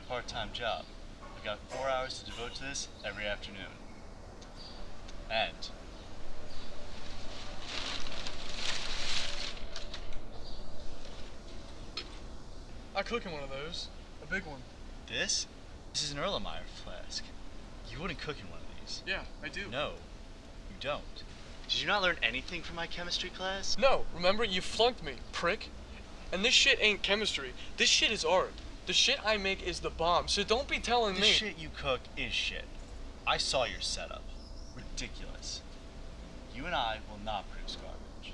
part-time job. I've got four hours to devote to this every afternoon. And I cook in one of those. A big one. this? This is an Erlenmeyer flask. You wouldn't cook in one of these. Yeah, I do. No, you don't. Did you not learn anything from my chemistry class? No, remember you flunked me, prick. And this shit ain't chemistry. This shit is art. The shit I make is the bomb. So don't be telling The me. The shit you cook is shit. I saw your setup. Ridiculous. You and I will not produce garbage.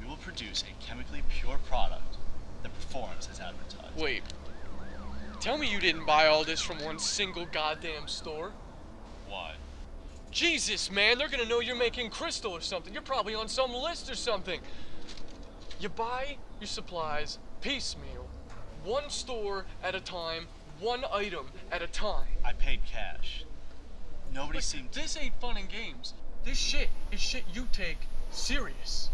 We will produce a chemically pure product that performs as advertised. Wait. Tell me you didn't buy all this from one single goddamn store. Why? Jesus, man, they're gonna know you're making crystal or something. You're probably on some list or something. You buy your supplies piecemeal, one store at a time, one item at a time. I paid cash. Nobody But seemed. This ain't fun and games. This shit is shit you take serious.